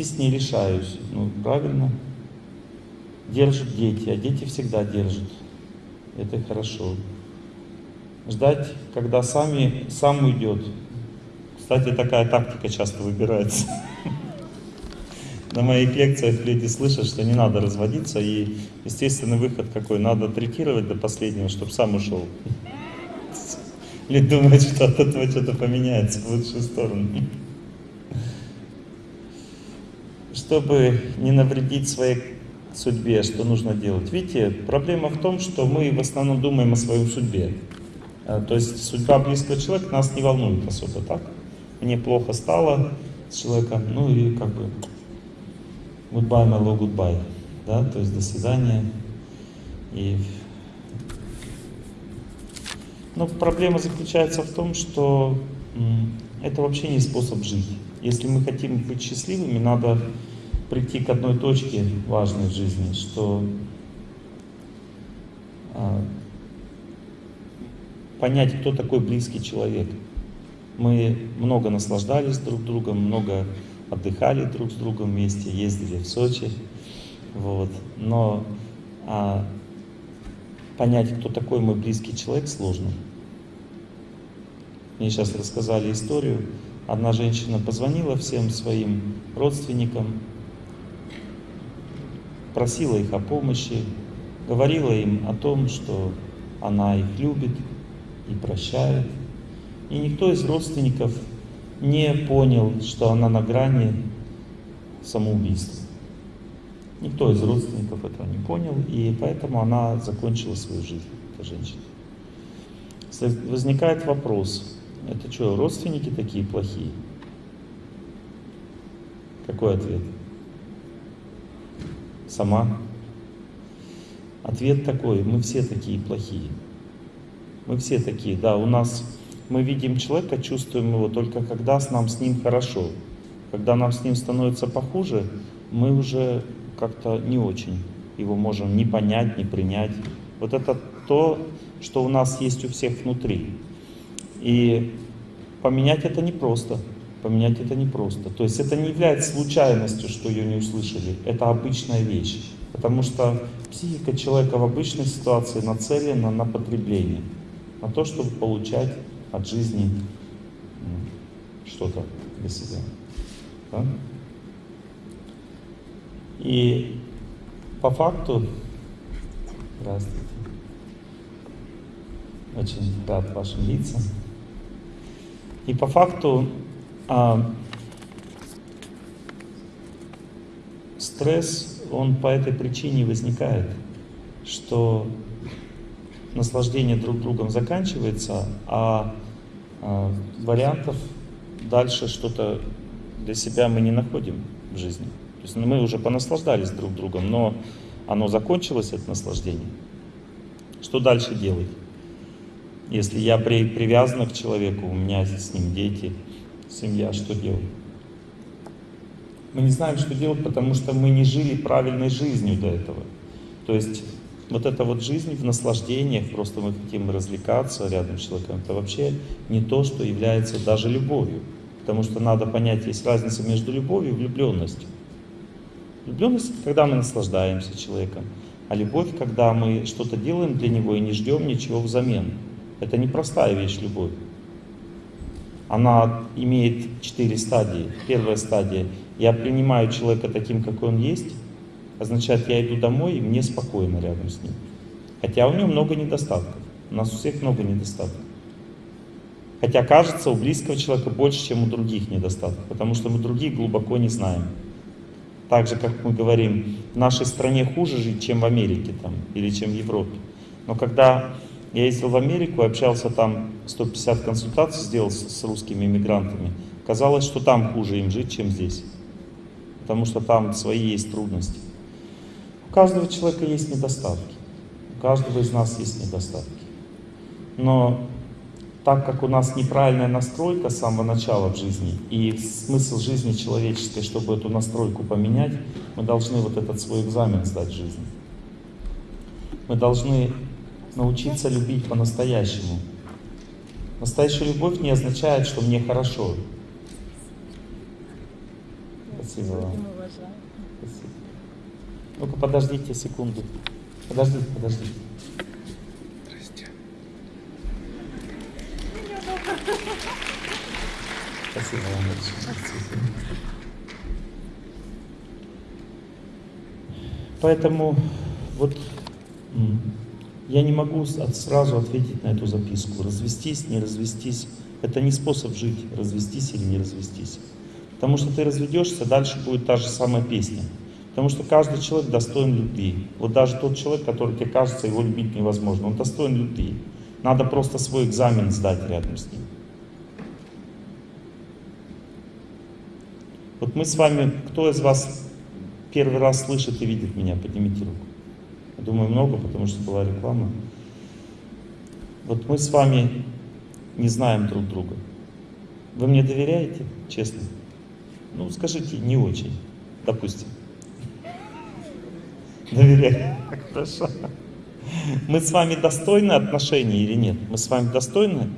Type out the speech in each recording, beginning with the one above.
развестись не решаюсь. Ну, правильно. Держат дети, а дети всегда держат. Это хорошо. Ждать, когда сами, сам уйдет. Кстати, такая тактика часто выбирается. На моих лекциях люди слышат, что не надо разводиться, и естественный выход какой? Надо третировать до последнего, чтобы сам ушел. Люди думают, что от этого что-то поменяется в лучшую сторону. Чтобы не навредить своей судьбе, что нужно делать? Видите, проблема в том, что мы в основном думаем о своей судьбе. А, то есть судьба близкого человека нас не волнует особо, так? Мне плохо стало с человеком, ну и как бы goodbye, my love, goodbye. Да, то есть до свидания. И... Но проблема заключается в том, что это вообще не способ жить. Если мы хотим быть счастливыми, надо прийти к одной точке важной в жизни, что а, понять, кто такой близкий человек. Мы много наслаждались друг другом, много отдыхали друг с другом вместе, ездили в Сочи. Вот. Но а, понять, кто такой мой близкий человек, сложно. Мне сейчас рассказали историю. Одна женщина позвонила всем своим родственникам, просила их о помощи, говорила им о том, что она их любит и прощает. И никто из родственников не понял, что она на грани самоубийства. Никто из родственников этого не понял, и поэтому она закончила свою жизнь, эта женщина. Возникает вопрос, это что, родственники такие плохие? Какой ответ? Сама? Ответ такой, мы все такие плохие. Мы все такие, да, у нас мы видим человека, чувствуем его только когда с нам с ним хорошо. Когда нам с ним становится похуже, мы уже как-то не очень его можем не понять, не принять. Вот это то, что у нас есть у всех внутри. И поменять это непросто. Поменять это непросто. То есть это не является случайностью, что ее не услышали. Это обычная вещь. Потому что психика человека в обычной ситуации нацелена на потребление. На то, чтобы получать от жизни что-то для себя. Да? И по факту, здравствуйте, очень рад вашим лицам. И по факту а, стресс, он по этой причине возникает, что наслаждение друг другом заканчивается, а, а вариантов дальше что-то для себя мы не находим в жизни. То есть мы уже понаслаждались друг другом, но оно закончилось, это наслаждение. Что дальше делать? Если я при, привязан к человеку, у меня с ним дети, семья, что делать? Мы не знаем, что делать, потому что мы не жили правильной жизнью до этого. То есть вот эта вот жизнь в наслаждениях, просто мы хотим развлекаться рядом с человеком, это вообще не то, что является даже любовью. Потому что надо понять, есть разница между любовью и влюбленностью. Влюбленность — когда мы наслаждаемся человеком, а любовь — когда мы что-то делаем для него и не ждем ничего взамен. Это непростая вещь, любовь. Она имеет четыре стадии. Первая стадия — я принимаю человека таким, какой он есть, означает, я иду домой, и мне спокойно рядом с ним. Хотя у него много недостатков. У нас у всех много недостатков. Хотя кажется, у близкого человека больше, чем у других недостатков, потому что мы других глубоко не знаем. Так же, как мы говорим, в нашей стране хуже жить, чем в Америке там, или чем в Европе. Но когда я ездил в Америку, общался там, 150 консультаций сделал с, русскими иммигрантами, казалось, что там хуже им жить, чем здесь. Потому что там свои есть трудности. У каждого человека есть недостатки. У каждого из нас есть недостатки. Но так как у нас неправильная настройка с самого начала в жизни, и смысл жизни человеческой, чтобы эту настройку поменять, мы должны вот этот свой экзамен сдать в жизни. Мы должны научиться любить по-настоящему. Настоящая любовь не означает, что мне хорошо. Спасибо вам. Спасибо. Ну-ка, подождите секунду. Подождите, подождите. Спасибо вам большое. Спасибо. Поэтому вот я не могу сразу ответить на эту записку. Развестись, не развестись. Это не способ жить, развестись или не развестись. Потому что ты разведешься, дальше будет та же самая песня. Потому что каждый человек достоин любви. Вот даже тот человек, который тебе кажется, его любить невозможно, он достоин любви. Надо просто свой экзамен сдать рядом с ним. Вот мы с вами, кто из вас первый раз слышит и видит меня? Поднимите руку. Думаю, много, потому что была реклама. Вот мы с вами не знаем друг друга. Вы мне доверяете, честно? Ну, скажите, не очень, допустим. Доверяю. Хорошо. Мы с вами достойны отношений или нет? Мы с вами достойны?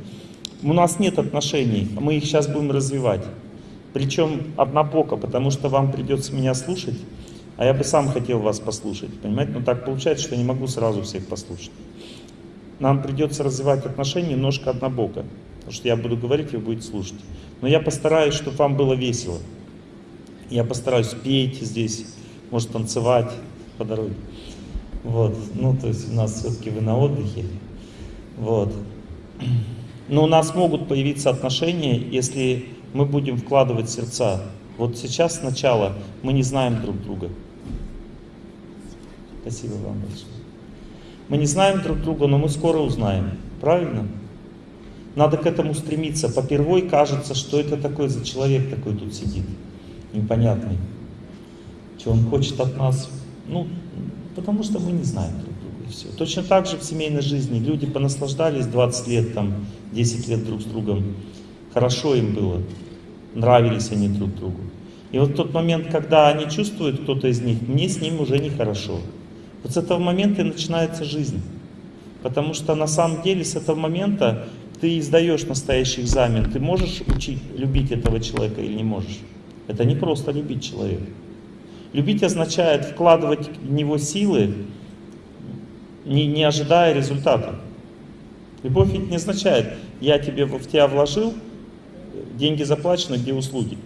У нас нет отношений, мы их сейчас будем развивать. Причем однобоко, потому что вам придется меня слушать, а я бы сам хотел вас послушать, понимаете? Но так получается, что я не могу сразу всех послушать. Нам придется развивать отношения немножко однобоко, потому что я буду говорить, вы будете слушать. Но я постараюсь, чтобы вам было весело. Я постараюсь петь здесь, может танцевать по дороге. Вот, ну то есть у нас все-таки вы на отдыхе. Вот. Но у нас могут появиться отношения, если мы будем вкладывать сердца. Вот сейчас сначала мы не знаем друг друга. Спасибо вам большое. Мы не знаем друг друга, но мы скоро узнаем. Правильно? Надо к этому стремиться. Попервой кажется, что это такой за человек такой тут сидит. Непонятный. Что он хочет от нас? Ну, потому что мы не знаем друг друга. И все. Точно так же в семейной жизни. Люди понаслаждались 20 лет, там, 10 лет друг с другом. Хорошо им было. Нравились они друг другу. И вот тот момент, когда они чувствуют, кто-то из них, мне с ним уже нехорошо. Вот с этого момента и начинается жизнь. Потому что на самом деле с этого момента ты сдаешь настоящий экзамен. Ты можешь учить, любить этого человека или не можешь? Это не просто любить человека. Любить означает вкладывать в него силы, не, не ожидая результата. Любовь ведь не означает, я тебе в тебя вложил, деньги заплачены, где услуги.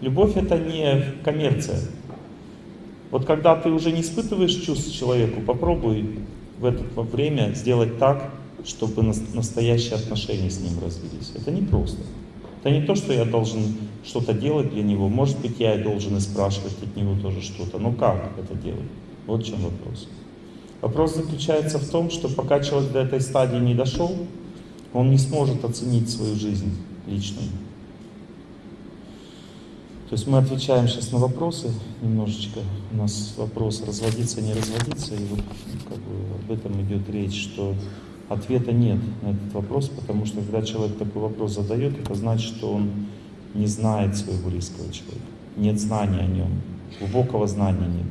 Любовь это не коммерция. Вот когда ты уже не испытываешь чувств человеку, попробуй в это время сделать так, чтобы настоящие отношения с ним развились. Это не просто. Это не то, что я должен что-то делать для него. Может быть, я и должен и спрашивать от него тоже что-то. Но как это делать? Вот в чем вопрос. Вопрос заключается в том, что пока человек до этой стадии не дошел, он не сможет оценить свою жизнь личную. То есть мы отвечаем сейчас на вопросы немножечко. У нас вопрос разводиться, не разводиться. И вот как бы, об этом идет речь, что ответа нет на этот вопрос, потому что когда человек такой вопрос задает, это значит, что он не знает своего близкого человека. Нет знания о нем, глубокого знания нет.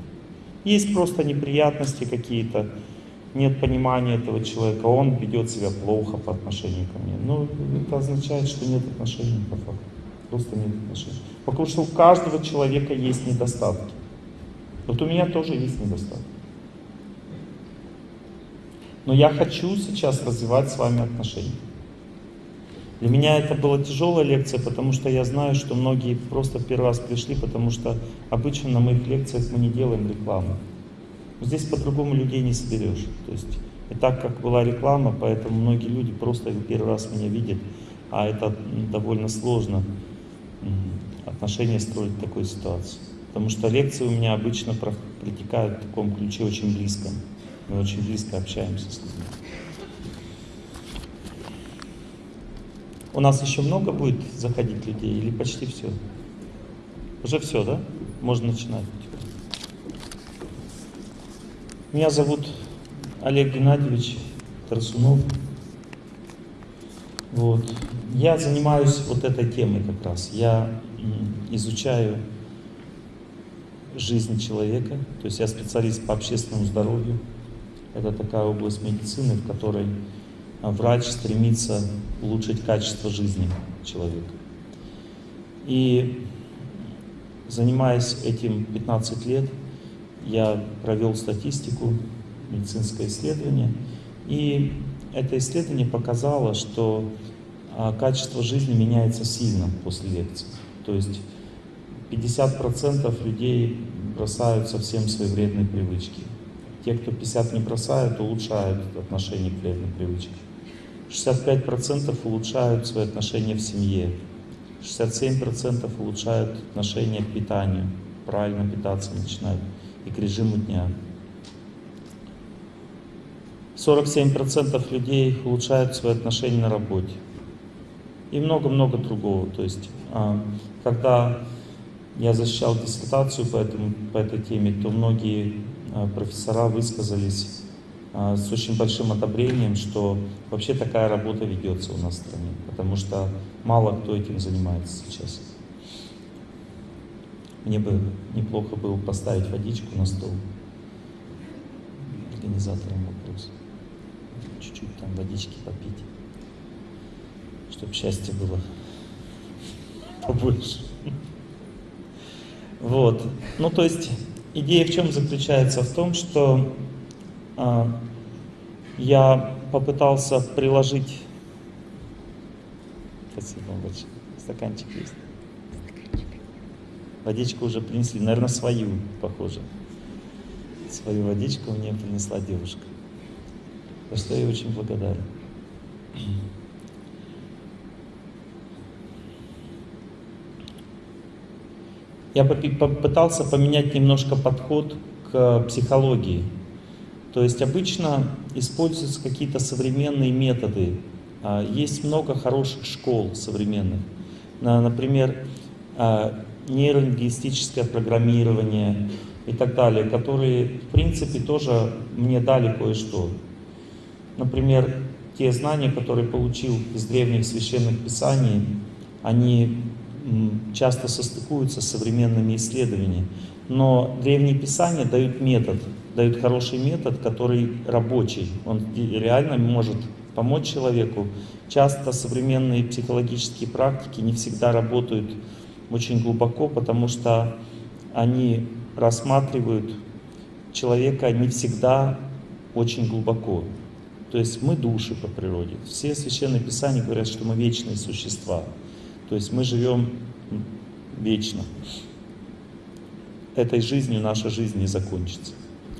Есть просто неприятности какие-то, нет понимания этого человека, он ведет себя плохо по отношению ко мне. Но это означает, что нет отношений по факту. Нет отношений. Потому что у каждого человека есть недостатки. Вот у меня тоже есть недостатки. Но я хочу сейчас развивать с вами отношения. Для меня это была тяжелая лекция, потому что я знаю, что многие просто первый раз пришли, потому что обычно на моих лекциях мы не делаем рекламу. Здесь по-другому людей не соберешь. То есть и так как была реклама, поэтому многие люди просто первый раз меня видят, а это довольно сложно отношения строить в такой ситуации. Потому что лекции у меня обычно протекают в таком ключе очень близко. Мы очень близко общаемся с людьми. У нас еще много будет заходить людей или почти все? Уже все, да? Можно начинать. Меня зовут Олег Геннадьевич Тарсунов. Вот. Я занимаюсь вот этой темой как раз. Я изучаю жизнь человека, то есть я специалист по общественному здоровью. Это такая область медицины, в которой врач стремится улучшить качество жизни человека. И занимаясь этим 15 лет, я провел статистику, медицинское исследование, и это исследование показало, что а, качество жизни меняется сильно после лекции. То есть 50% людей бросают совсем свои вредные привычки. Те, кто 50 не бросают, улучшают отношение к вредным привычкам. 65% улучшают свои отношения в семье. 67% улучшают отношение к питанию, правильно питаться начинают и к режиму дня. 47% людей улучшают свои отношения на работе. И много-много другого. То есть, а, когда я защищал диссертацию по, этому, по этой теме, то многие а, профессора высказались а, с очень большим одобрением, что вообще такая работа ведется у нас в стране, потому что мало кто этим занимается сейчас. Мне бы неплохо было поставить водичку на стол организаторам вопрос. Чуть-чуть там водички попить, чтобы счастье было побольше. Вот. Ну, то есть, идея в чем заключается? В том, что а, я попытался приложить... Спасибо большое. Стаканчик есть. Водичку уже принесли, наверное, свою, похоже. Свою водичку мне принесла девушка. За что я очень благодарен. Я попытался поменять немножко подход к психологии. То есть обычно используются какие-то современные методы. А, есть много хороших школ современных. Например, а, нейролингвистическое программирование и так далее, которые, в принципе, тоже мне дали кое-что. Например, те знания, которые получил из древних священных писаний, они часто состыкуются с современными исследованиями. Но древние писания дают метод, дают хороший метод, который рабочий. Он реально может помочь человеку. Часто современные психологические практики не всегда работают очень глубоко, потому что они рассматривают человека не всегда очень глубоко. То есть мы души по природе. Все священные писания говорят, что мы вечные существа. То есть мы живем вечно. Этой жизнью наша жизнь не закончится.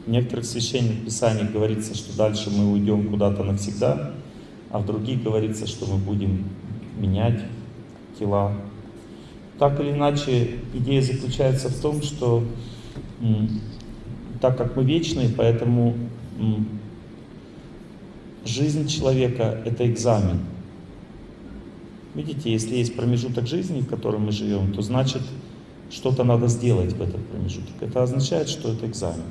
В некоторых священных писаниях говорится, что дальше мы уйдем куда-то навсегда, а в других говорится, что мы будем менять тела. Так или иначе, идея заключается в том, что так как мы вечные, поэтому жизнь человека — это экзамен. Видите, если есть промежуток жизни, в котором мы живем, то значит, что-то надо сделать в этот промежуток. Это означает, что это экзамен.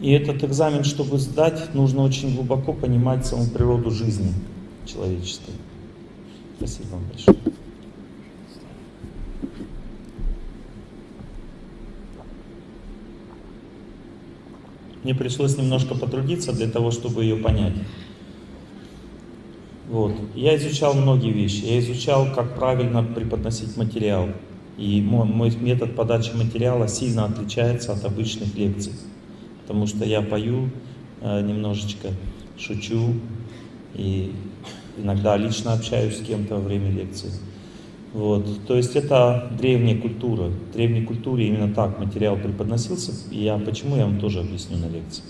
И этот экзамен, чтобы сдать, нужно очень глубоко понимать саму природу жизни человеческой. Спасибо вам большое. Мне пришлось немножко потрудиться для того, чтобы ее понять. Вот. Я изучал многие вещи. Я изучал, как правильно преподносить материал. И мой, мой метод подачи материала сильно отличается от обычных лекций потому что я пою э, немножечко, шучу и иногда лично общаюсь с кем-то во время лекции. Вот. То есть это древняя культура. В древней культуре именно так материал преподносился. И я почему я вам тоже объясню на лекции.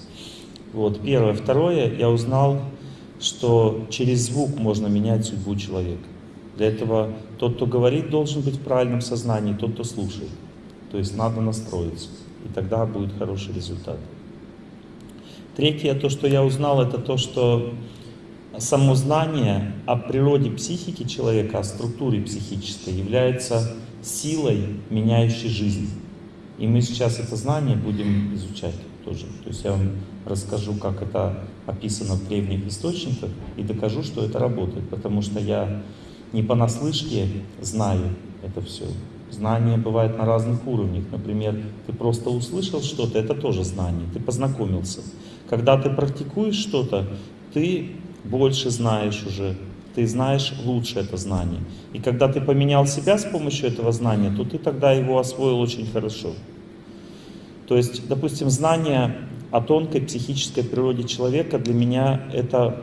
Вот. Первое. Второе, я узнал, что через звук можно менять судьбу человека. Для этого тот, кто говорит, должен быть в правильном сознании, тот, кто слушает. То есть надо настроиться, и тогда будет хороший результат. Третье, то, что я узнал, это то, что само знание о природе психики человека, о структуре психической является силой, меняющей жизнь. И мы сейчас это знание будем изучать тоже. То есть я вам расскажу, как это описано в древних источниках, и докажу, что это работает, потому что я не понаслышке знаю это все. Знание бывает на разных уровнях. Например, ты просто услышал что-то, это тоже знание, ты познакомился. Когда ты практикуешь что-то, ты больше знаешь уже, ты знаешь лучше это знание. И когда ты поменял себя с помощью этого знания, то ты тогда его освоил очень хорошо. То есть, допустим, знание о тонкой психической природе человека для меня это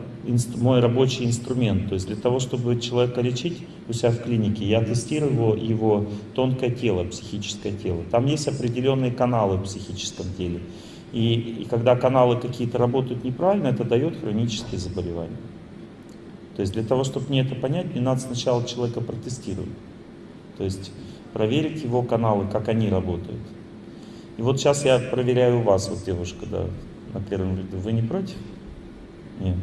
мой рабочий инструмент. То есть для того, чтобы человека лечить у себя в клинике, я тестирую его, его тонкое тело, психическое тело. Там есть определенные каналы в психическом теле. И, и когда каналы какие-то работают неправильно, это дает хронические заболевания. То есть для того, чтобы мне это понять, мне надо сначала человека протестировать. То есть проверить его каналы, как они работают. И вот сейчас я проверяю вас, вот девушка, да, на первом ряду. Вы не против? Нет.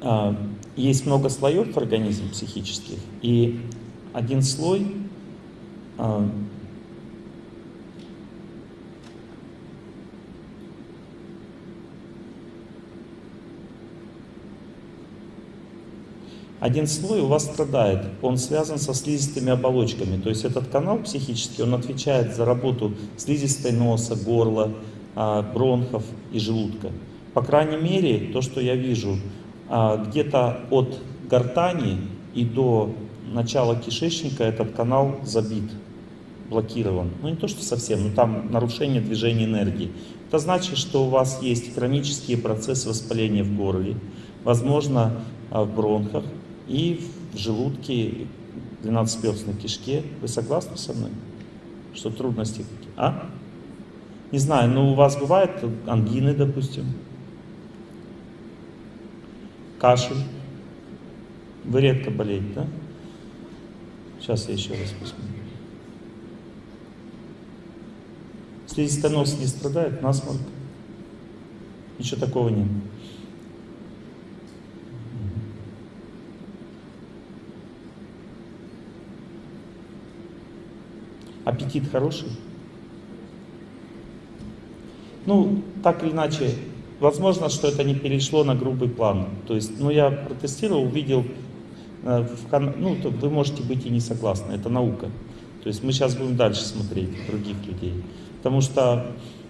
А, есть много слоев в организме психических, и один слой один слой у вас страдает, он связан со слизистыми оболочками. То есть этот канал психический, он отвечает за работу слизистой носа, горла, а, бронхов и желудка. По крайней мере, то, что я вижу, а, где-то от гортани и до начала кишечника этот канал забит, блокирован. Ну не то, что совсем, но там нарушение движения энергии. Это значит, что у вас есть хронические процессы воспаления в горле, возможно, а, в бронхах, и в желудке, 12-перстной кишке. Вы согласны со мной? Что трудности какие? А? Не знаю, но у вас бывают ангины, допустим? Кашель? Вы редко болеете, да? Сейчас я еще раз посмотрю. Слизистый нос не страдает, насморк? Ничего такого нет. Аппетит хороший? Ну, так или иначе, возможно, что это не перешло на грубый план. То есть, ну, я протестировал, увидел, э, в, ну, то вы можете быть и не согласны, это наука. То есть мы сейчас будем дальше смотреть других людей. Потому что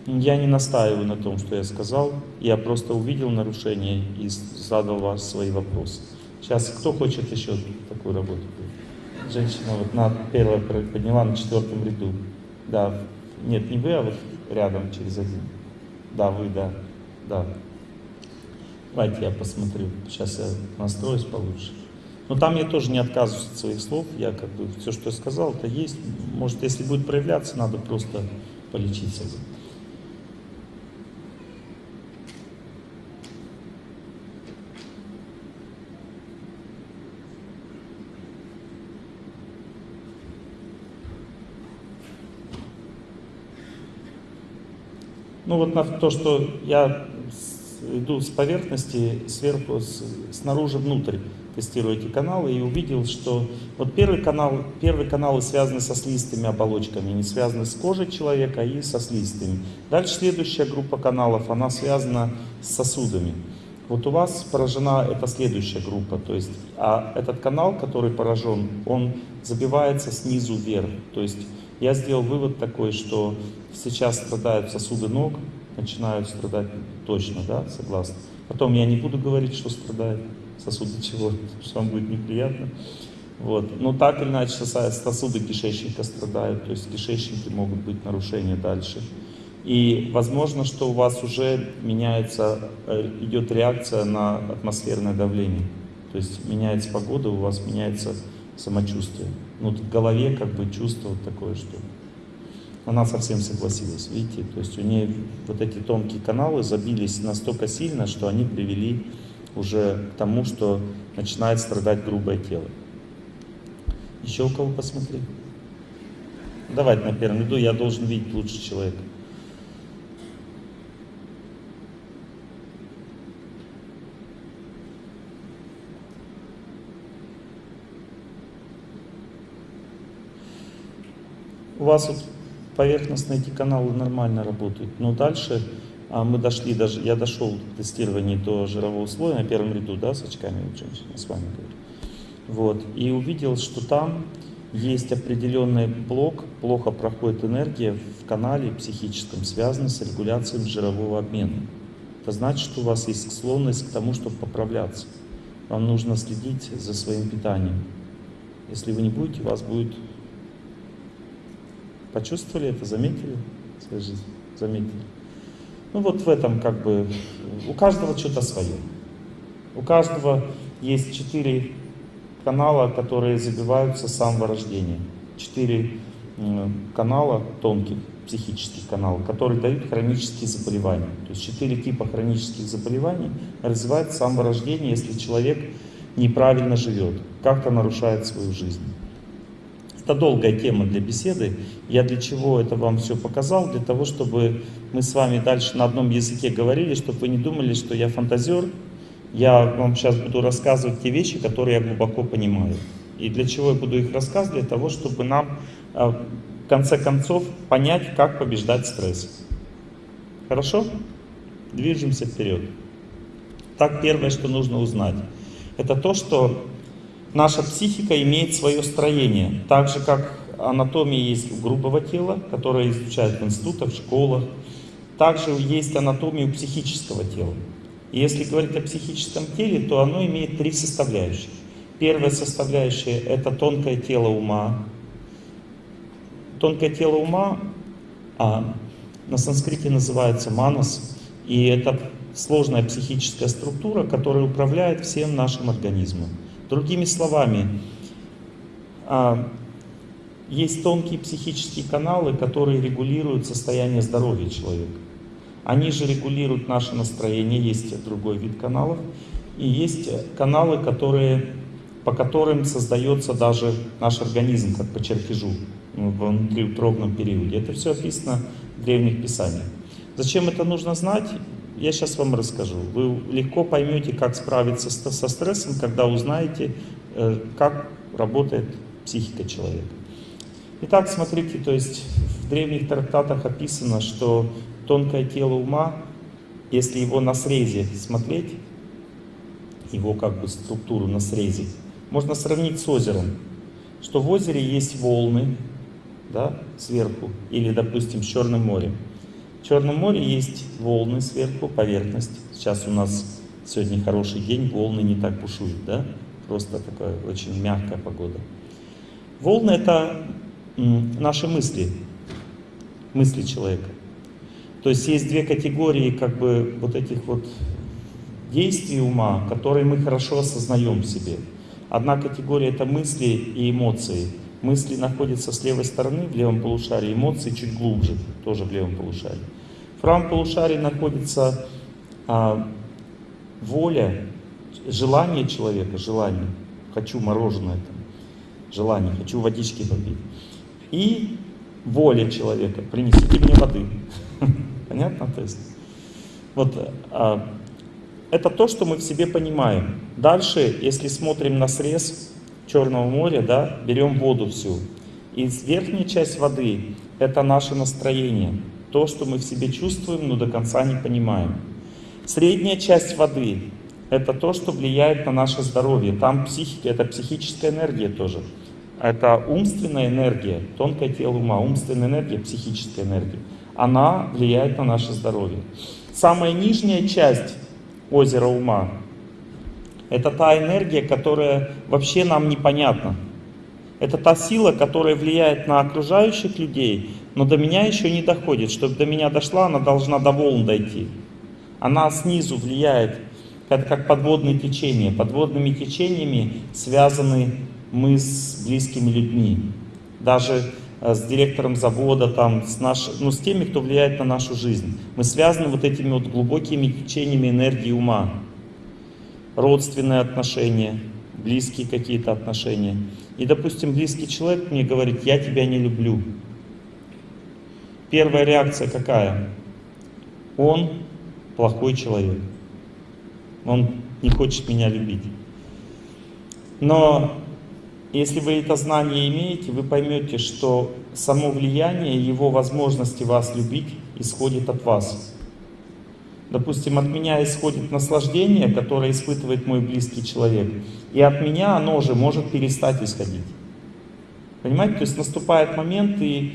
я не настаиваю на том, что я сказал, я просто увидел нарушение и задал вас свои вопросы. Сейчас кто хочет еще такую работу? Женщина вот на первое подняла на четвертом ряду. Да, нет, не вы, а вот рядом через один. Да, вы, да, да. Давайте я посмотрю, сейчас я настроюсь получше. Но там я тоже не отказываюсь от своих слов, я как бы все, что я сказал, это есть. Может, если будет проявляться, надо просто полечиться. Ну вот на то, что я иду с поверхности сверху, с, снаружи внутрь, тестирую эти каналы и увидел, что вот первый канал, первые каналы связаны со слизистыми оболочками, не связаны с кожей человека, и со слизистыми. Дальше следующая группа каналов, она связана с сосудами. Вот у вас поражена эта следующая группа, то есть, а этот канал, который поражен, он забивается снизу вверх, то есть я сделал вывод такой, что сейчас страдают сосуды ног, начинают страдать точно, да, согласны. Потом я не буду говорить, что страдает сосуды чего, что вам будет неприятно. Вот. Но так или иначе сосуды кишечника страдают, то есть в кишечнике могут быть нарушения дальше. И возможно, что у вас уже меняется, э, идет реакция на атмосферное давление. То есть меняется погода, у вас меняется самочувствие. Ну, в голове как бы чувство вот такое, что она совсем согласилась, видите, то есть у нее вот эти тонкие каналы забились настолько сильно, что они привели уже к тому, что начинает страдать грубое тело. Еще у кого посмотри? Давайте на первом ряду, я должен видеть лучше человека. У вас вот поверхностные эти каналы нормально работают, но дальше а мы дошли, даже я дошел в тестировании до жирового слоя на первом ряду, да, с очками вот с вами говорю. Вот, и увидел, что там есть определенный блок, плохо проходит энергия в канале психическом, связанный с регуляцией жирового обмена. это значит, что у вас есть склонность к тому, чтобы поправляться. Вам нужно следить за своим питанием. Если вы не будете, у вас будет... Почувствовали это, заметили в своей жизни? Заметили. Ну вот в этом как бы... У каждого что-то свое. У каждого есть четыре канала, которые забиваются с самого рождения. Четыре канала тонких, психических каналов, которые дают хронические заболевания. То есть четыре типа хронических заболеваний развиваются с самого рождения, если человек неправильно живет, как-то нарушает свою жизнь. Это долгая тема для беседы. Я для чего это вам все показал? Для того, чтобы мы с вами дальше на одном языке говорили, чтобы вы не думали, что я фантазер, я вам сейчас буду рассказывать те вещи, которые я глубоко понимаю. И для чего я буду их рассказывать? Для того, чтобы нам а, в конце концов понять, как побеждать стресс. Хорошо? Движемся вперед. Так, первое, что нужно узнать, это то, что наша психика имеет свое строение. Так же, как анатомия есть у грубого тела, которое изучают в институтах, в школах. Также есть анатомия у психического тела. И если говорить о психическом теле, то оно имеет три составляющих. Первая составляющая — это тонкое тело ума. Тонкое тело ума а, на санскрите называется манас, и это сложная психическая структура, которая управляет всем нашим организмом. Другими словами, а, есть тонкие психические каналы, которые регулируют состояние здоровья человека. Они же регулируют наше настроение, есть другой вид каналов. И есть каналы, которые, по которым создается даже наш организм, как по чертежу, ну, в внутриутробном периоде. Это все описано в древних писаниях. Зачем это нужно знать? Я сейчас вам расскажу. Вы легко поймете, как справиться со стрессом, когда узнаете, э, как работает психика человека. Итак, смотрите, то есть в древних трактатах описано, что тонкое тело ума, если его на срезе смотреть, его как бы структуру на срезе, можно сравнить с озером, что в озере есть волны, да, сверху, или, допустим, с Черным морем. В Черном море есть волны сверху, поверхность. Сейчас у нас сегодня хороший день, волны не так бушуют, да? Просто такая очень мягкая погода. Волны — это наши мысли, мысли человека. То есть есть две категории как бы вот этих вот действий ума, которые мы хорошо осознаем в себе. Одна категория это мысли и эмоции. Мысли находятся с левой стороны, в левом полушарии, эмоции чуть глубже, тоже в левом полушарии. В правом полушарии находится а, воля, желание человека, желание. Хочу мороженое, там, желание, хочу водички попить. И воля человека, принесите мне воды. Понятно? То есть, вот, а, это то, что мы в себе понимаем. Дальше, если смотрим на срез Черного моря, да, берем воду всю. И верхняя часть воды — это наше настроение. То, что мы в себе чувствуем, но до конца не понимаем. Средняя часть воды — это то, что влияет на наше здоровье. Там психика, это психическая энергия тоже. Это умственная энергия, тонкое тело ума, умственная энергия, психическая энергия она влияет на наше здоровье. Самая нижняя часть озера ума — это та энергия, которая вообще нам непонятна. Это та сила, которая влияет на окружающих людей, но до меня еще не доходит. Чтобы до меня дошла, она должна до волн дойти. Она снизу влияет, это как подводные течения. Подводными течениями связаны мы с близкими людьми. Даже Э, с директором завода, там, с, наш, ну, с теми, кто влияет на нашу жизнь. Мы связаны вот этими вот глубокими течениями энергии ума. Родственные отношения, близкие какие-то отношения. И, допустим, близкий человек мне говорит, я тебя не люблю. Первая реакция какая? Он плохой человек. Он не хочет меня любить. Но если вы это знание имеете, вы поймете, что само влияние, его возможности вас любить исходит от вас. Допустим, от меня исходит наслаждение, которое испытывает мой близкий человек. И от меня оно же может перестать исходить. Понимаете? То есть наступает момент, и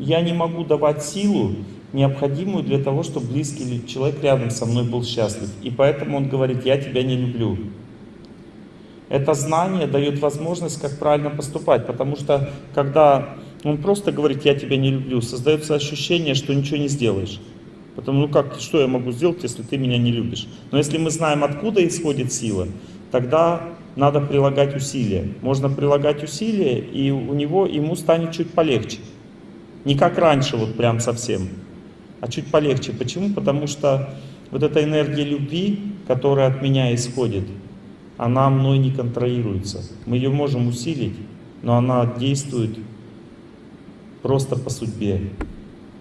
я не могу давать силу, необходимую для того, чтобы близкий человек рядом со мной был счастлив. И поэтому он говорит, я тебя не люблю. Это знание дает возможность, как правильно поступать, потому что когда он просто говорит, я тебя не люблю, создается ощущение, что ничего не сделаешь. Потому ну как, что я могу сделать, если ты меня не любишь? Но если мы знаем, откуда исходит сила, тогда надо прилагать усилия. Можно прилагать усилия, и у него, ему станет чуть полегче. Не как раньше, вот прям совсем, а чуть полегче. Почему? Потому что вот эта энергия любви, которая от меня исходит, она мной не контролируется. Мы ее можем усилить, но она действует просто по судьбе.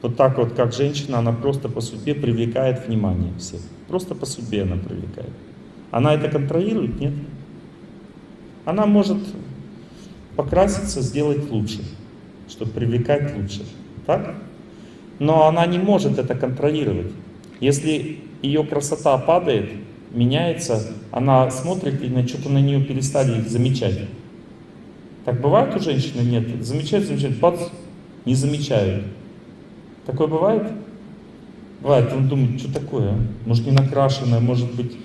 Вот так вот, как женщина, она просто по судьбе привлекает внимание всех. Просто по судьбе она привлекает. Она это контролирует? Нет. Она может покраситься, сделать лучше, чтобы привлекать лучше. Так? Но она не может это контролировать. Если ее красота падает, меняется, она смотрит и на что-то на нее перестали замечать. Так бывает у женщины? Нет. Замечают, замечают, бац, не замечают. Такое бывает? Бывает, он думает, что такое, а? может не накрашенное, может быть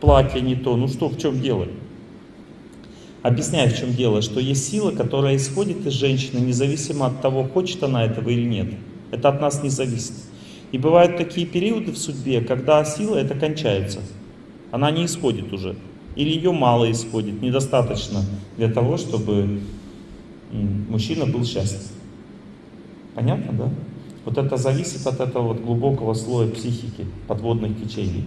платье не то, ну что, в чем дело? Объясняю, в чем дело, что есть сила, которая исходит из женщины, независимо от того, хочет она этого или нет. Это от нас не зависит. И бывают такие периоды в судьбе, когда сила это кончается она не исходит уже. Или ее мало исходит, недостаточно для того, чтобы мужчина был счастлив. Понятно, да? Вот это зависит от этого вот глубокого слоя психики, подводных течений.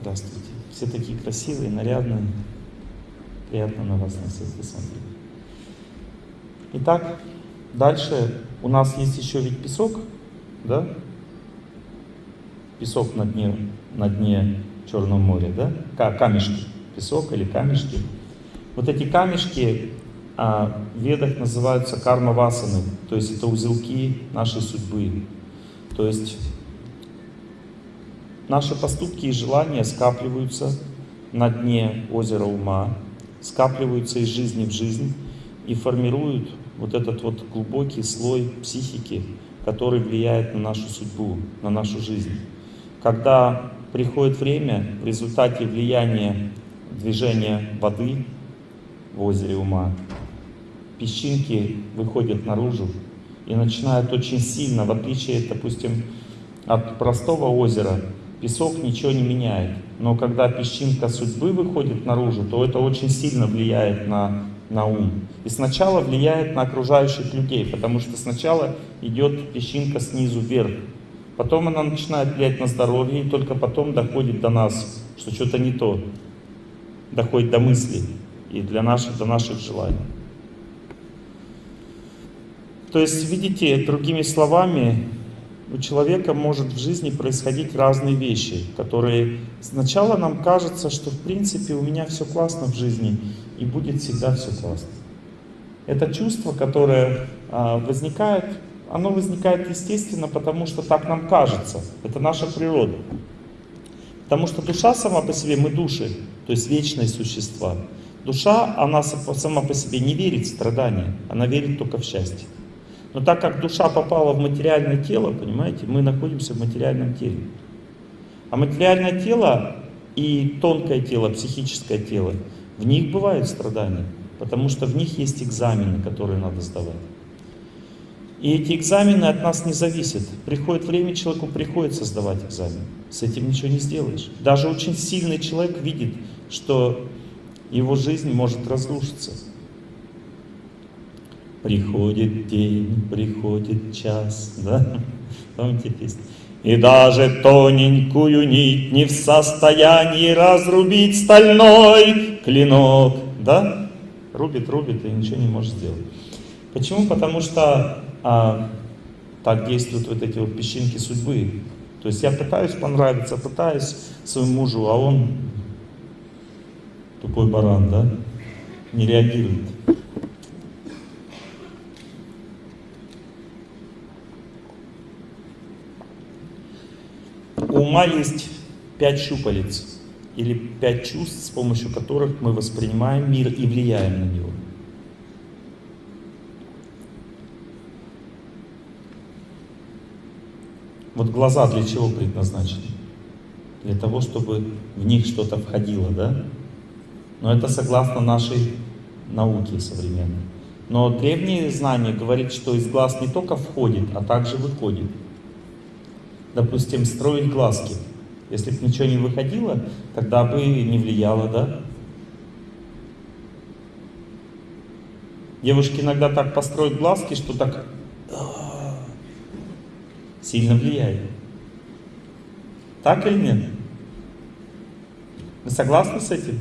Здравствуйте. Все такие красивые, нарядные. Приятно на вас на всех. Итак, дальше у нас есть еще ведь песок, да? песок на дне, на дне Черного моря, да? Камешки, песок или камешки. Вот эти камешки в ведах называются карма-васаны, то есть это узелки нашей судьбы. То есть наши поступки и желания скапливаются на дне озера ума, скапливаются из жизни в жизнь и формируют вот этот вот глубокий слой психики, который влияет на нашу судьбу, на нашу жизнь. Когда приходит время, в результате влияния движения воды в озере ума, песчинки выходят наружу и начинают очень сильно, в отличие, допустим, от простого озера, песок ничего не меняет. Но когда песчинка судьбы выходит наружу, то это очень сильно влияет на, на ум. И сначала влияет на окружающих людей, потому что сначала идет песчинка снизу вверх, Потом она начинает влиять на здоровье, и только потом доходит до нас, что что-то не то. Доходит до мыслей и для наших, до наших желаний. То есть, видите, другими словами, у человека может в жизни происходить разные вещи, которые сначала нам кажется, что в принципе у меня все классно в жизни и будет всегда все классно. Это чувство, которое а, возникает оно возникает естественно, потому что так нам кажется. Это наша природа. Потому что душа сама по себе, мы души, то есть вечные существа. Душа, она сама по себе не верит в страдания, она верит только в счастье. Но так как душа попала в материальное тело, понимаете, мы находимся в материальном теле. А материальное тело и тонкое тело, психическое тело, в них бывают страдания, потому что в них есть экзамены, которые надо сдавать. И эти экзамены от нас не зависят. Приходит время, человеку приходится сдавать экзамен. С этим ничего не сделаешь. Даже очень сильный человек видит, что его жизнь может разрушиться. Приходит день, приходит час, да? Помните песню? И даже тоненькую нить не в состоянии разрубить стальной клинок, да? Рубит, рубит и ничего не может сделать. Почему? Потому что а, так действуют вот эти вот песчинки судьбы. То есть я пытаюсь понравиться, пытаюсь своему мужу, а он тупой баран, да, не реагирует. Ума есть пять щупалец или пять чувств, с помощью которых мы воспринимаем мир и влияем на него. Вот глаза для чего предназначены? Для того, чтобы в них что-то входило, да? Но это согласно нашей науке современной. Но древние знания говорят, что из глаз не только входит, а также выходит. Допустим, строить глазки. Если бы ничего не выходило, тогда бы не влияло, да? Девушки иногда так построят глазки, что так сильно влияет. Так или нет? Вы согласны с этим?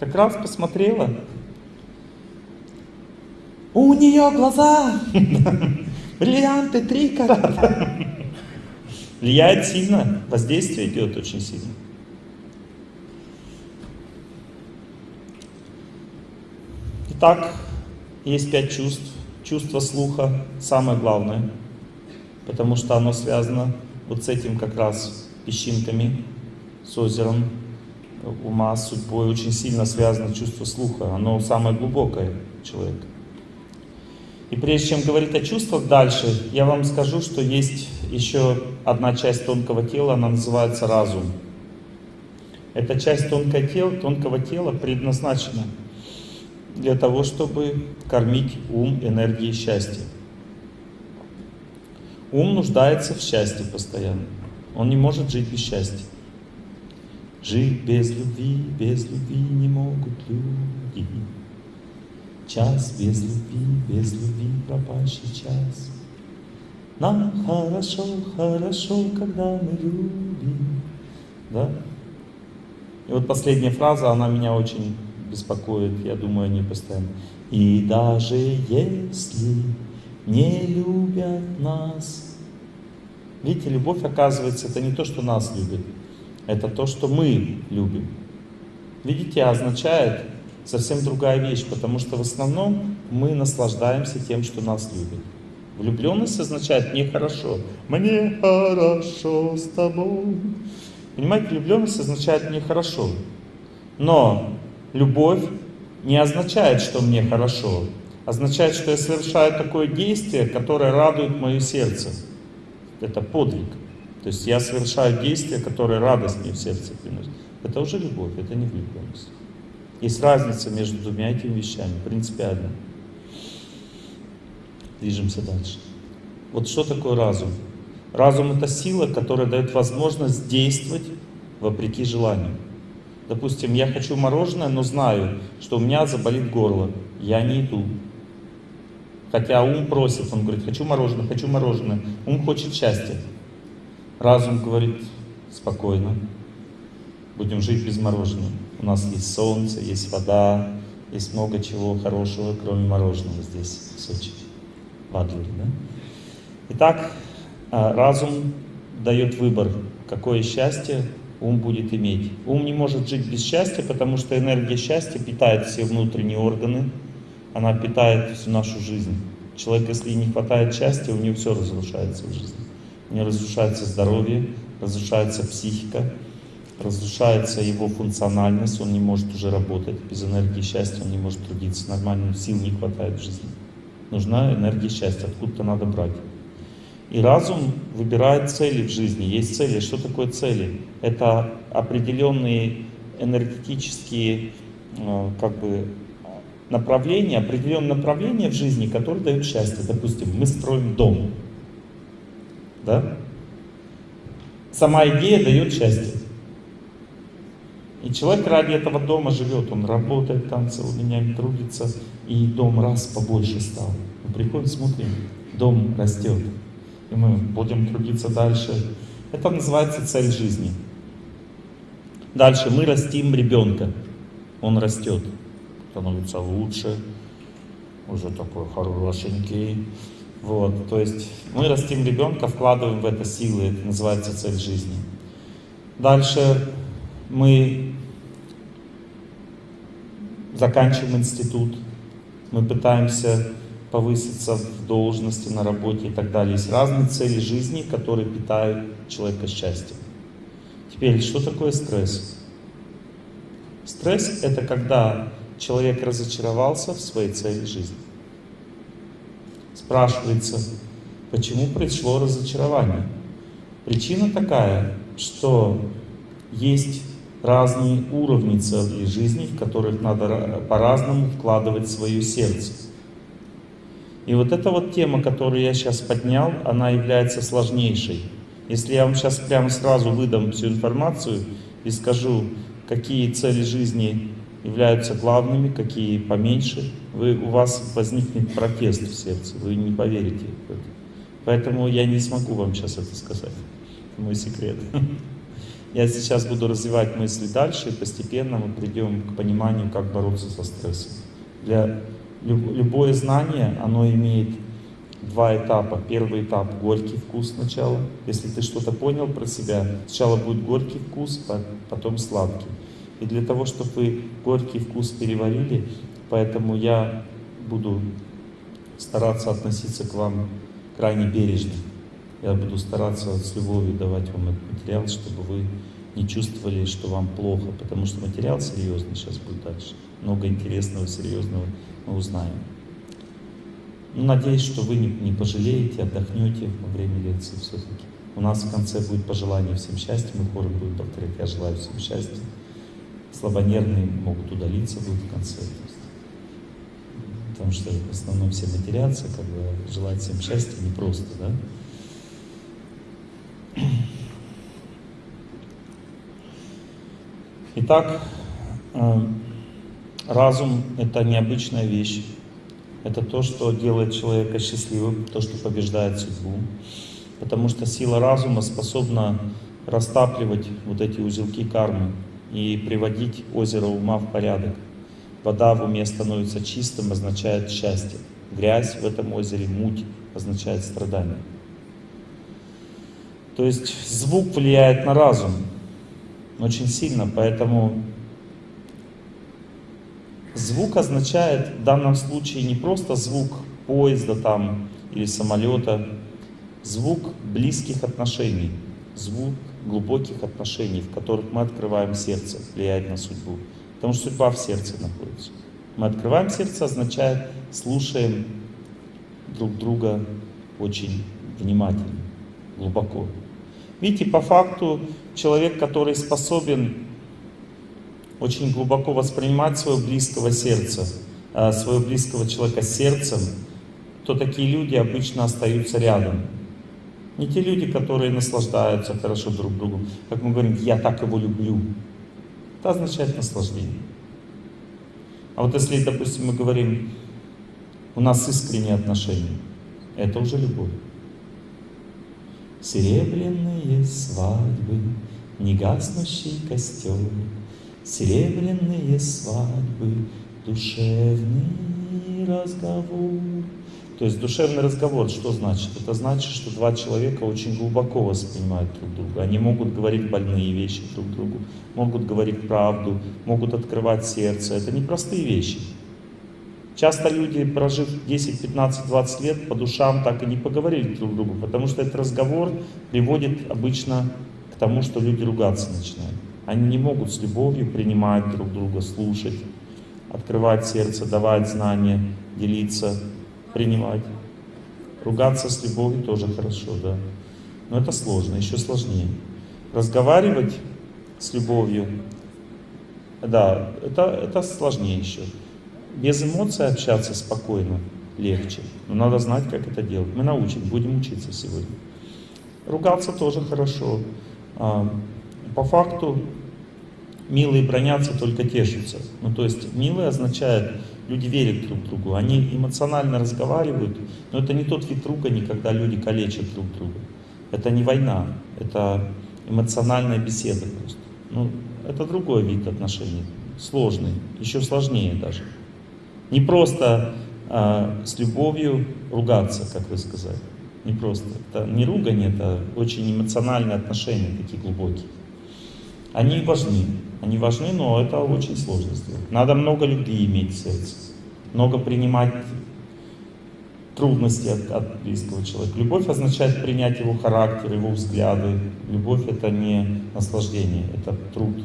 Как раз посмотрела. У нее глаза, бриллианты три карата. Влияет сильно, воздействие идет очень сильно. Итак, есть пять чувств. Чувство слуха самое главное, потому что оно связано вот с этим как раз песчинками, с озером, ума, с судьбой. Очень сильно связано чувство слуха. Оно самое глубокое человека. И прежде чем говорить о чувствах дальше, я вам скажу, что есть еще одна часть тонкого тела, она называется разум. Эта часть тонкого тела, тонкого тела предназначена для того, чтобы кормить ум энергией счастья. Ум нуждается в счастье постоянно. Он не может жить без счастья. Жить без любви, без любви не могут люди. Час без любви, без любви пропащий час. Нам хорошо, хорошо, когда мы любим. Да? И вот последняя фраза, она меня очень беспокоит, я думаю они постоянно. И даже если не любят нас. Видите, любовь, оказывается, это не то, что нас любят, это то, что мы любим. Видите, означает совсем другая вещь, потому что в основном мы наслаждаемся тем, что нас любят. Влюбленность означает «мне хорошо». «Мне хорошо с тобой». Понимаете, влюбленность означает «мне хорошо». Но любовь не означает, что мне хорошо. Означает, что я совершаю такое действие, которое радует мое сердце. Это подвиг. То есть я совершаю действие, которое радость мне в сердце приносит. Это уже любовь, это не влюбленность. Есть разница между двумя этими вещами, принципиально. Движемся дальше. Вот что такое разум? Разум это сила, которая дает возможность действовать вопреки желанию. Допустим, я хочу мороженое, но знаю, что у меня заболит горло. Я не иду. Хотя ум просит, он говорит, хочу мороженое, хочу мороженое. Ум хочет счастья. Разум говорит, спокойно, будем жить без мороженого. У нас есть солнце, есть вода, есть много чего хорошего, кроме мороженого здесь, в Сочи, в Адлере. Да? Итак, а, разум дает выбор, какое счастье ум будет иметь. Ум не может жить без счастья, потому что энергия счастья питает все внутренние органы, она питает всю нашу жизнь. Человек, если не хватает счастья, у него все разрушается в жизни. У него разрушается здоровье, разрушается психика, разрушается его функциональность, он не может уже работать. Без энергии счастья он не может трудиться нормально, сил не хватает в жизни. Нужна энергия счастья, откуда-то надо брать. И разум выбирает цели в жизни. Есть цели. Что такое цели? Это определенные энергетические э, как бы, направления, определенные направления в жизни, которые дают счастье. Допустим, мы строим дом. Да? Сама идея дает счастье. И человек ради этого дома живет, он работает там целыми днями, трудится, и дом раз побольше стал. Мы приходим, смотрим, дом растет и мы будем трудиться дальше. Это называется цель жизни. Дальше мы растим ребенка. Он растет, становится лучше, уже такой хорошенький. Вот, то есть мы растим ребенка, вкладываем в это силы, это называется цель жизни. Дальше мы заканчиваем институт, мы пытаемся повыситься в должности, на работе и так далее. Есть разные цели жизни, которые питают человека счастьем. Теперь, что такое стресс? Стресс — это когда человек разочаровался в своей цели жизни. Спрашивается, почему пришло разочарование? Причина такая, что есть разные уровни целей жизни, в которых надо по-разному вкладывать свое сердце. И вот эта вот тема, которую я сейчас поднял, она является сложнейшей. Если я вам сейчас прямо сразу выдам всю информацию и скажу, какие цели жизни являются главными, какие поменьше, вы, у вас возникнет протест в сердце, вы не поверите в это. Поэтому я не смогу вам сейчас это сказать. Это мой секрет. Я сейчас буду развивать мысли дальше, и постепенно мы придем к пониманию, как бороться со стрессом. Для любое знание, оно имеет два этапа. Первый этап — горький вкус сначала. Если ты что-то понял про себя, сначала будет горький вкус, потом сладкий. И для того, чтобы вы горький вкус переварили, поэтому я буду стараться относиться к вам крайне бережно. Я буду стараться с любовью давать вам этот материал, чтобы вы не чувствовали, что вам плохо, потому что материал серьезный сейчас будет дальше. Много интересного, серьезного мы узнаем. Ну, надеюсь, что вы не, не пожалеете, отдохнете во время лекции все-таки. У нас в конце будет пожелание всем счастья, мы хором будем повторять «Я желаю всем счастья». Слабонервные могут удалиться будут в конце. Потому что в основном все матерятся, как бы желать всем счастья непросто, да? Итак, э, разум — это необычная вещь. Это то, что делает человека счастливым, то, что побеждает судьбу. Потому что сила разума способна растапливать вот эти узелки кармы и приводить озеро ума в порядок. Вода в уме становится чистым, означает счастье. Грязь в этом озере, муть, означает страдание. То есть звук влияет на разум очень сильно, поэтому звук означает в данном случае не просто звук поезда там или самолета, звук близких отношений, звук глубоких отношений, в которых мы открываем сердце, влияет на судьбу. Потому что судьба в сердце находится. Мы открываем сердце, означает слушаем друг друга очень внимательно, глубоко. Видите, по факту человек, который способен очень глубоко воспринимать своего близкого сердца, э, своего близкого человека сердцем, то такие люди обычно остаются рядом. Не те люди, которые наслаждаются хорошо друг другу. Как мы говорим, я так его люблю. Это означает наслаждение. А вот если, допустим, мы говорим, у нас искренние отношения, это уже любовь. Серебряные свадьбы, негаснущий костер, Серебряные свадьбы, душевный разговор. То есть душевный разговор, что значит? Это значит, что два человека очень глубоко воспринимают друг друга. Они могут говорить больные вещи друг другу, могут говорить правду, могут открывать сердце. Это непростые вещи. Часто люди, прожив 10, 15, 20 лет, по душам так и не поговорили друг другу, потому что этот разговор приводит обычно к тому, что люди ругаться начинают. Они не могут с любовью принимать друг друга, слушать, открывать сердце, давать знания, делиться, принимать. Ругаться с любовью тоже хорошо, да. Но это сложно, еще сложнее. Разговаривать с любовью, да, это, это сложнее еще без эмоций общаться спокойно легче. Но надо знать, как это делать. Мы научим, будем учиться сегодня. Ругаться тоже хорошо. А, по факту милые бронятся, только тешатся. Ну, то есть милые означает, люди верят друг другу, они эмоционально разговаривают, но это не тот вид ругани, когда люди калечат друг друга. Это не война, это эмоциональная беседа просто. Ну, это другой вид отношений, сложный, еще сложнее даже. Не просто а, с любовью ругаться, как вы сказали. Не просто. Это не ругань, это очень эмоциональные отношения, такие глубокие. Они важны. Они важны, но это очень сложно сделать. Надо много любви иметь в сердце. Много принимать трудности от, от близкого человека. Любовь означает принять его характер, его взгляды. Любовь это не наслаждение, это труд.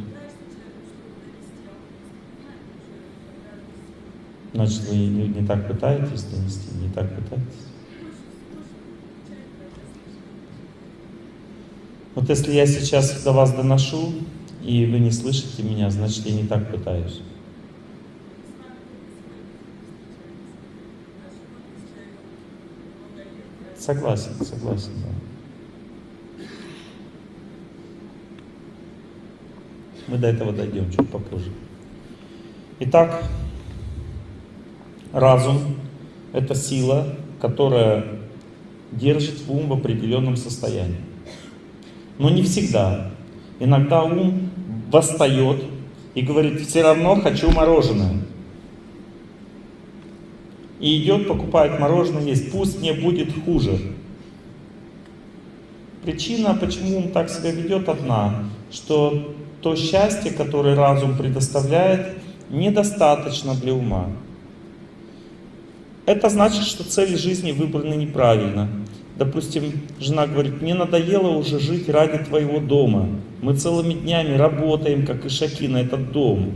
Значит, вы не, так пытаетесь донести, не так пытаетесь. Вот если я сейчас до вас доношу, и вы не слышите меня, значит я не так пытаюсь. Согласен, согласен, да. Мы до этого дойдем чуть попозже. Итак, разум – это сила, которая держит ум в определенном состоянии. Но не всегда. Иногда ум восстает и говорит, все равно хочу мороженое и идет, покупает мороженое, есть, пусть мне будет хуже. Причина, почему он так себя ведет, одна, что то счастье, которое разум предоставляет, недостаточно для ума. Это значит, что цели жизни выбраны неправильно. Допустим, жена говорит, мне надоело уже жить ради твоего дома. Мы целыми днями работаем, как ишаки, на этот дом.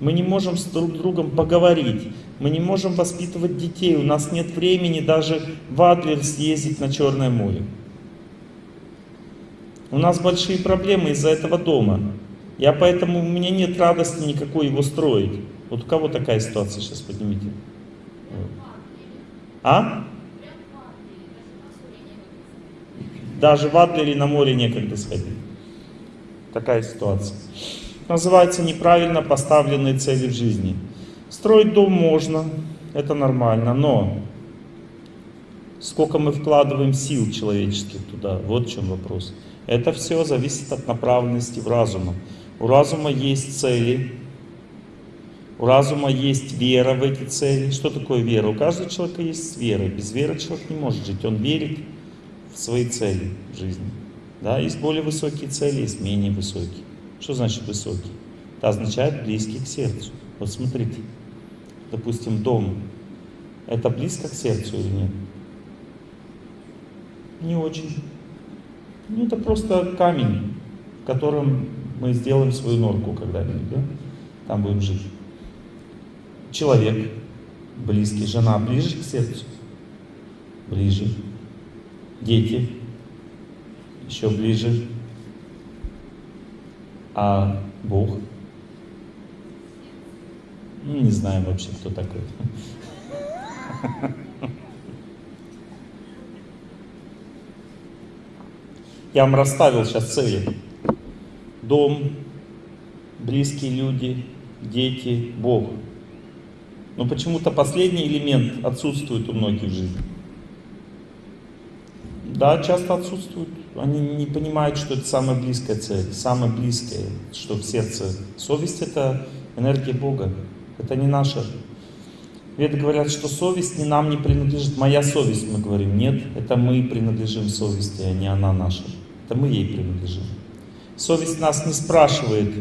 Мы не можем с друг другом поговорить. Мы не можем воспитывать детей. У нас нет времени даже в Адлер съездить на Черное море. У нас большие проблемы из-за этого дома. Я поэтому, у меня нет радости никакой его строить. Вот у кого такая ситуация, сейчас поднимите. А? Даже в Адлере на море некогда сходить. Такая ситуация называется неправильно поставленные цели в жизни. Строить дом можно, это нормально, но сколько мы вкладываем сил человеческих туда, вот в чем вопрос. Это все зависит от направленности в разума. У разума есть цели, у разума есть вера в эти цели. Что такое вера? У каждого человека есть вера. Без веры человек не может жить. Он верит в свои цели в жизни. Да, есть более высокие цели, есть менее высокие. Что значит высокий? Это означает близкий к сердцу. Вот смотрите, допустим, дом. Это близко к сердцу или нет? Не очень. Ну, это просто камень, в котором мы сделаем свою норку когда-нибудь, да? Там будем жить. Человек близкий, жена ближе к сердцу? Ближе. Дети еще ближе а Бог? Ну, не знаем вообще, кто такой. Я вам расставил сейчас цели. Дом, близкие люди, дети, Бог. Но почему-то последний элемент отсутствует у многих в жизни. Да, часто отсутствует. Они не понимают, что это самая близкая цель, самое близкое, что в сердце. Совесть — это энергия Бога, это не наша. Веды говорят, что совесть не нам не принадлежит. Моя совесть, мы говорим. Нет, это мы принадлежим совести, а не она наша. Это мы ей принадлежим. Совесть нас не спрашивает,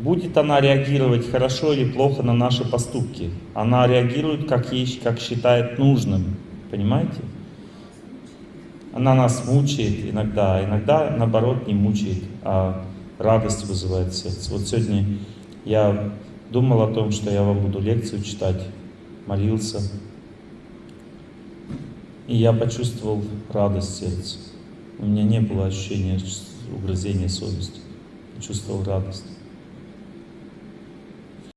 будет она реагировать хорошо или плохо на наши поступки. Она реагирует, как, ей, как считает нужным. Понимаете? Она нас мучает иногда, а иногда наоборот не мучает, а радость вызывает сердце. Вот сегодня я думал о том, что я вам буду лекцию читать, молился, и я почувствовал радость в сердце. У меня не было ощущения угрызения совести, почувствовал радость.